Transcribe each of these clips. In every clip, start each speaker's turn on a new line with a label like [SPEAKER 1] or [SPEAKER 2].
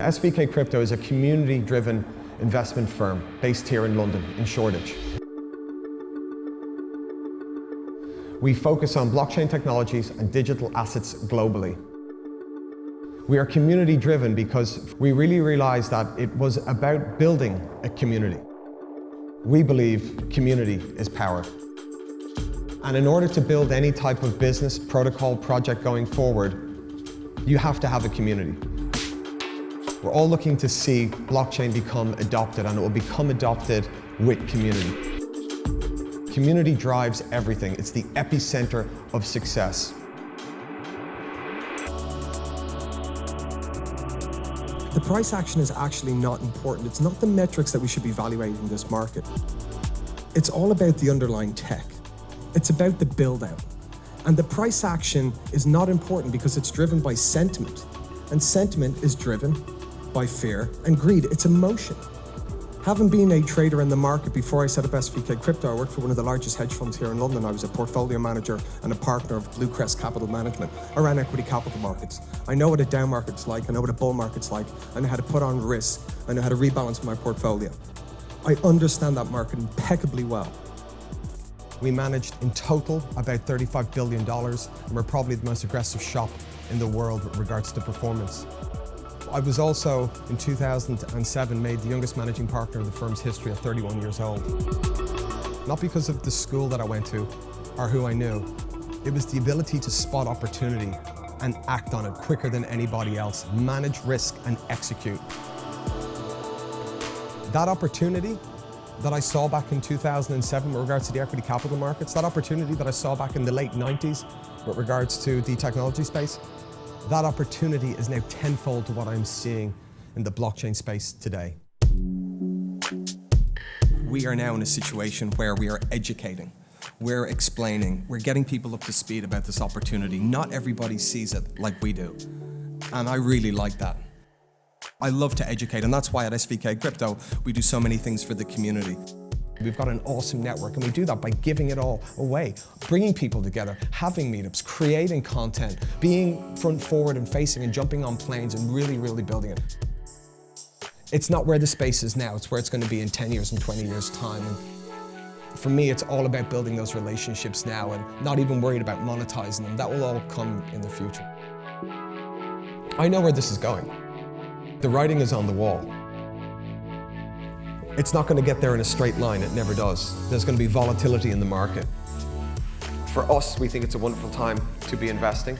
[SPEAKER 1] SVK Crypto is a community-driven investment firm based here in London, in Shoreditch. We focus on blockchain technologies and digital assets globally. We are community driven because we really realized that it was about building a community. We believe community is power. And in order to build any type of business, protocol, project going forward, you have to have a community. We're all looking to see blockchain become adopted and it will become adopted with community. Community drives everything. It's the epicenter of success.
[SPEAKER 2] The price action is actually not important. It's not the metrics that we should be evaluating in this market. It's all about the underlying tech. It's about the build out. And the price action is not important because it's driven by sentiment. And sentiment is driven by fear and greed. It's emotion. Having been a trader in the market before I set up SVK Crypto, I worked for one of the largest hedge funds here in London. I was a portfolio manager and a partner of Bluecrest Capital Management. I ran equity capital markets. I know what a down market's like. I know what a bull market's like. I know how to put on risk. I know how to rebalance my portfolio. I understand that market impeccably well.
[SPEAKER 1] We managed in total about $35 billion, and we're probably the most aggressive shop in the world with regards to performance. I was also, in 2007, made the youngest managing partner of the firm's history at 31 years old. Not because of the school that I went to or who I knew. It was the ability to spot opportunity and act on it quicker than anybody else, manage risk and execute. That opportunity that I saw back in 2007 with regards to the equity capital markets, that opportunity that I saw back in the late 90s with regards to the technology space, that opportunity is now tenfold to what I'm seeing in the blockchain space today.
[SPEAKER 2] We are now in a situation where we are educating, we're explaining, we're getting people up to speed about this opportunity. Not everybody sees it like we do. And I really like that. I love to educate, and that's why at SVK Crypto, we do so many things for the community.
[SPEAKER 1] We've got an awesome network and we do that by giving it all away, bringing people together, having meetups, creating content, being front forward and facing and jumping on planes and really, really building it. It's not where the space is now, it's where it's going to be in 10 years and 20 years time. And for me, it's all about building those relationships now and not even worried about monetizing them. That will all come in the future. I know where this is going. The writing is on the wall. It's not going to get there in a straight line, it never does. There's going to be volatility in the market. For us, we think it's a wonderful time to be investing.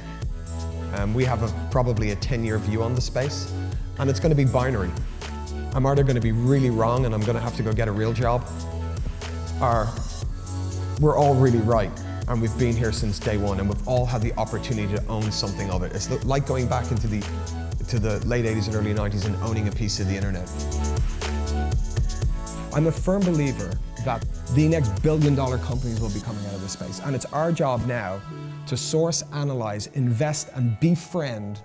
[SPEAKER 1] Um, we have a, probably a 10-year view on the space, and it's going to be binary. I'm either going to be really wrong and I'm going to have to go get a real job, or we're all really right and we've been here since day one and we've all had the opportunity to own something of it. It's like going back into the, to the late 80s and early 90s and owning a piece of the internet. I'm a firm believer that the next billion dollar companies will be coming out of this space. And it's our job now to source, analyze, invest, and befriend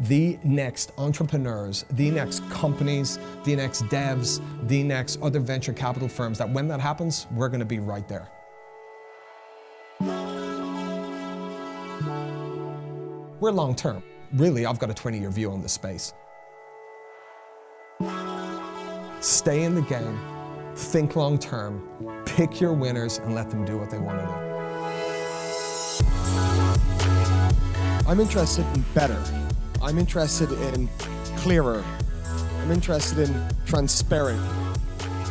[SPEAKER 1] the next entrepreneurs, the next companies, the next devs, the next other venture capital firms, that when that happens, we're going to be right there. We're long term. Really, I've got a 20 year view on this space. Stay in the game, think long term, pick your winners and let them do what they want to do. I'm interested in better. I'm interested in clearer. I'm interested in transparent.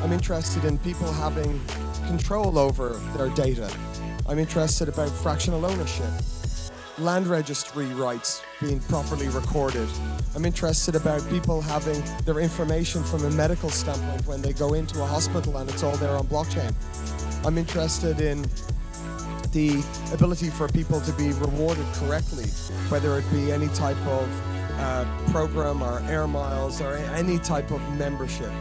[SPEAKER 1] I'm interested in people having control over their data. I'm interested about fractional ownership land registry rights being properly recorded. I'm interested about people having their information from a medical standpoint when they go into a hospital and it's all there on blockchain. I'm interested in the ability for people to be rewarded correctly, whether it be any type of uh, program or air miles or any type of membership.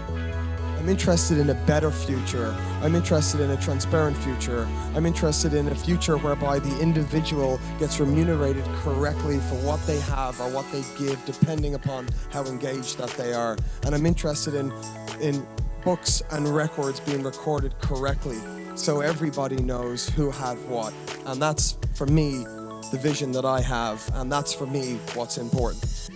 [SPEAKER 1] I'm interested in a better future. I'm interested in a transparent future. I'm interested in a future whereby the individual gets remunerated correctly for what they have or what they give, depending upon how engaged that they are. And I'm interested in, in books and records being recorded correctly so everybody knows who had what. And that's, for me, the vision that I have, and that's for me what's important.